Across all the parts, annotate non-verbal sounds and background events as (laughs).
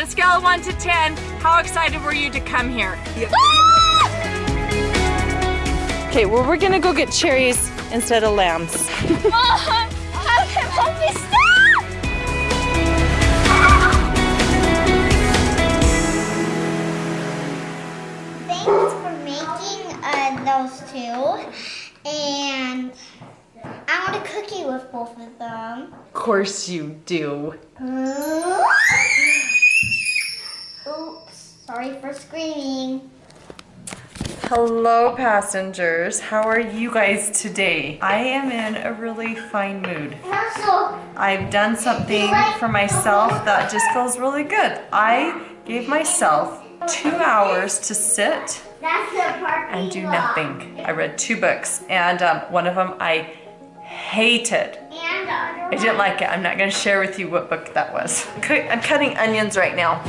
On a scale of 1 to 10, how excited were you to come here? Okay, well we're gonna go get cherries instead of lambs. How can Poppy stop? Thanks for making uh, those two. And I want a cookie with both of them. Of course you do. Oops, sorry for screaming. Hello passengers, how are you guys today? I am in a really fine mood. I've done something for myself that just feels really good. I gave myself two hours to sit that's the part and do nothing. I read two books and um, one of them I hated. And the other I didn't like it. I'm not going to share with you what book that was. I'm cutting onions right now.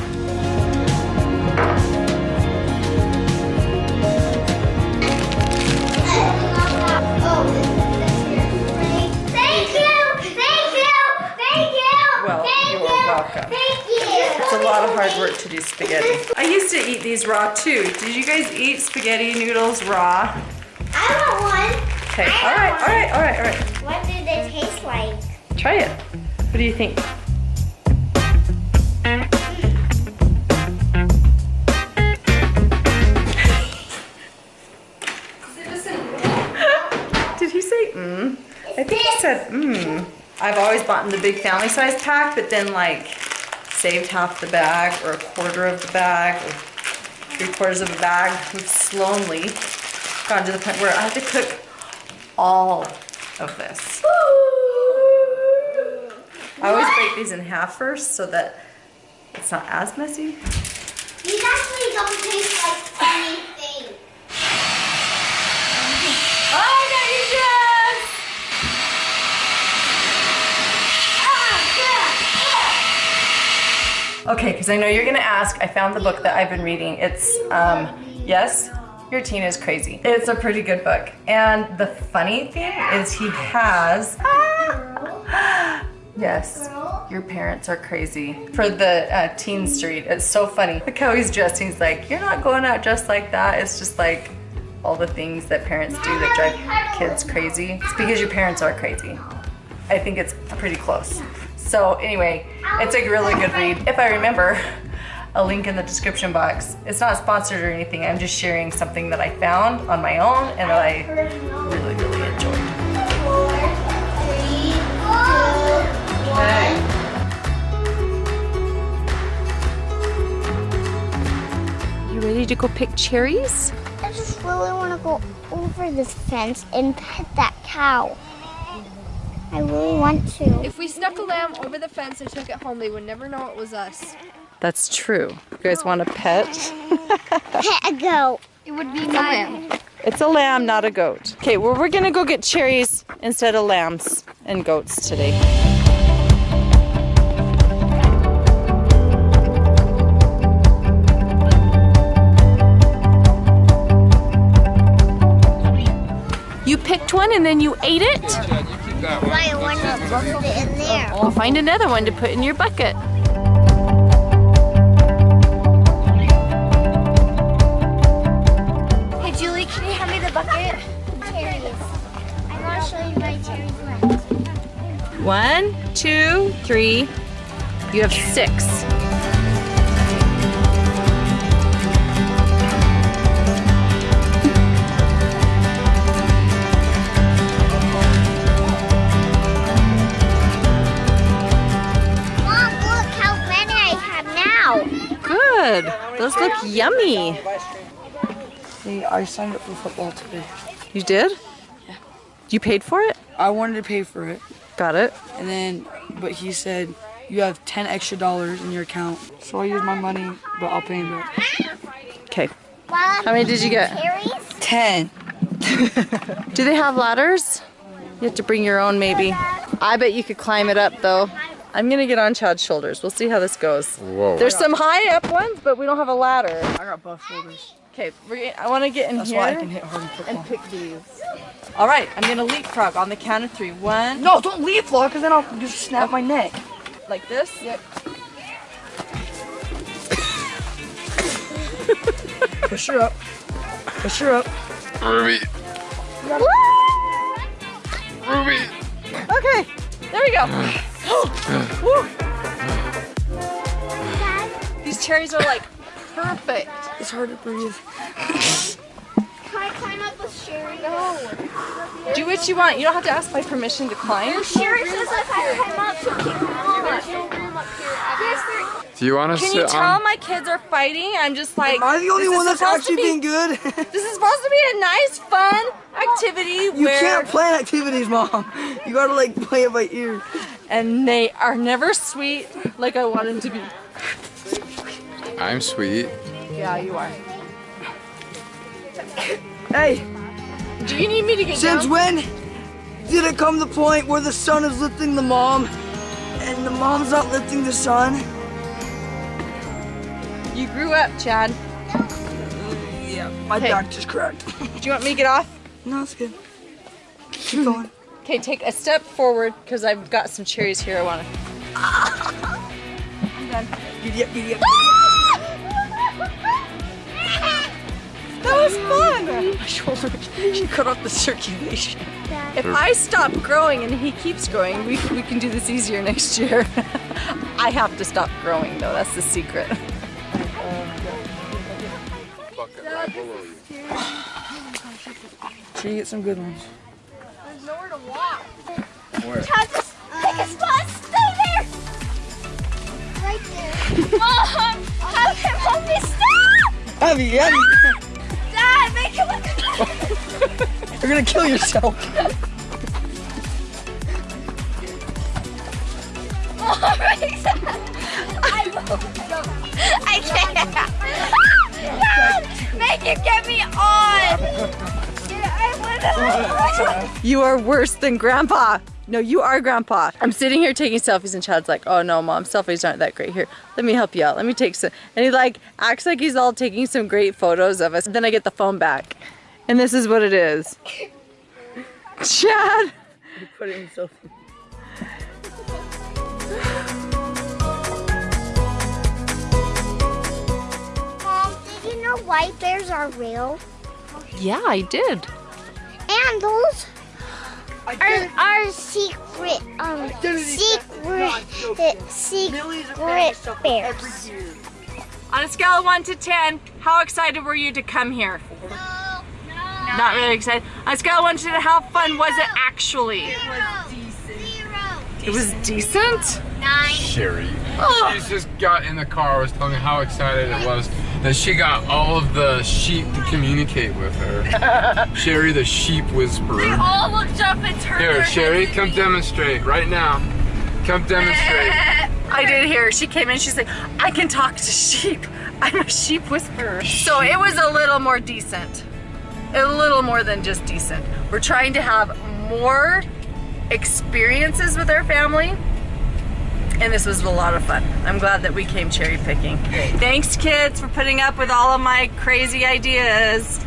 Spaghetti. I used to eat these raw too. Did you guys eat spaghetti noodles raw? I want one. Okay, all right, all right, all right, all right. What do they taste like? Try it. What do you think? (laughs) Did he say mmm? I think he said mmm. I've always bought in the big family size pack, but then like saved half the bag or a quarter of the bag or three quarters of a bag. We've slowly gotten to the point where I have to cook all of this. I always break these in half first so that it's not as messy. These actually don't taste like. Oh, I got you, Jess! Okay, because I know you're gonna ask. I found the book that I've been reading. It's, um, yes, your teen is crazy. It's a pretty good book. And the funny thing is he has, (gasps) yes, your parents are crazy. For the uh, teen street, it's so funny. Look how he's dressed. He's like, you're not going out dressed like that. It's just like all the things that parents do that drive kids crazy. It's because your parents are crazy. I think it's pretty close. So anyway, it's a really good read. If I remember, a link in the description box. It's not sponsored or anything. I'm just sharing something that I found on my own and that I really, really enjoyed. Four, three, two, one. You ready to go pick cherries? I just really want to go over this fence and pet that cow. I really want to. If we snuck a lamb over the fence and took it home, they would never know it was us. That's true. You guys want a pet? Pet (laughs) a goat. It would be my lamb. It's a lamb, not a goat. Okay, well, we're gonna go get cherries instead of lambs and goats today. You picked one and then you ate it? Why I want to put it in there. We'll find another one to put in your bucket. Hey Julie, can you hand me the bucket? Cherries. I want to show you my cherries left. One, two, three. You have six. Those look yummy. Hey, I signed up for football today. You did? Yeah. You paid for it? I wanted to pay for it, Got it. and then, but he said you have 10 extra dollars in your account. So I used my money, but I'll pay him back. Okay. How many did you get? 10. (laughs) Do they have ladders? You have to bring your own maybe. I bet you could climb it up though. I'm gonna get on Chad's shoulders. We'll see how this goes. Whoa. There's some high up ones, but we don't have a ladder. I got buff shoulders. Okay, we're I want to get in That's here why I can hit hard in and pick these. All right, I'm gonna leapfrog on the count of three. One, No, don't leapfrog, because then I'll just snap my neck. like this. Yep. (laughs) Push her up. Push her up. Ruby. Ruby. Okay, there we go. (sighs) (laughs) Woo. (gasps) These cherries are like perfect. It's hard to breathe. Can I climb up with Sherry? No. Do what you want. You don't have to ask my permission to climb. Sherry says if I climb up, she'll kick me off. There's no room up here. Do you want to Can you tell on? my kids are fighting? I'm just like. Am I the only one that's actually be- being good? (laughs) This is supposed to be a nice, fun activity you where, can't plan activities, mom. You gotta like play it by ear. And they are never sweet like I want them to be. I'm sweet. Yeah, you are. Hey, Do you need me to get since down? when did it come to the point where the son is lifting the mom and the mom's not lifting the son? You grew up, Chad. Yeah, my Okay. back just cracked. Do you want me to get off? no, it's good. Keep going. Okay, take a step forward because I've got some cherries here I want to. I'm done. Giddy up, giddy up. Ah! That was fun! My shoulder, she cut off the circulation. If I stop growing and he keeps growing, we, we can do this easier next year. (laughs) I have to stop growing though, that's the secret. Sure you get some good ones. There's nowhere to walk. Chad, just pick a spot. Stay there. Right there. (laughs) Mom, him help me stop. Abby, Abby, (laughs) Dad, make him look. (laughs) you're gonna kill yourself. I I can't. Dad, make him get me on. I (laughs) wanna. You are worse than grandpa. No, you are grandpa. I'm sitting here taking selfies and Chad's like, oh no, mom, selfies aren't that great. Here, let me help you out. Let me take some. And he like acts like he's all taking some great photos of us. Then I get the phone back. And this is what it is. (laughs) Chad. Put it in selfie. Mom, did you know white bears are real? Yeah, I did. And those are, did it. are secret, um, Identity theft secret, secret Millions of families suffer bears. On a scale of 1 to 10, how excited were you to come here? No, no. Not really excited. On a scale of 1 to 10, how fun was it actually? Zero. It was decent? Nine. Sherry. Oh. She's just got in the car, was telling me how excited it was that she got all of the sheep to communicate with her. (laughs) Sherry, the sheep whisperer. all looked up and turned Here, Sherry, come demonstrate right now. Come demonstrate. (laughs) I did hear. She came in. She's like, I can talk to sheep. I'm a sheep whisperer. So it was a little more decent. A little more than just decent. We're trying to have more experiences with our family. And this was a lot of fun. I'm glad that we came cherry picking. Thanks, kids, for putting up with all of my crazy ideas.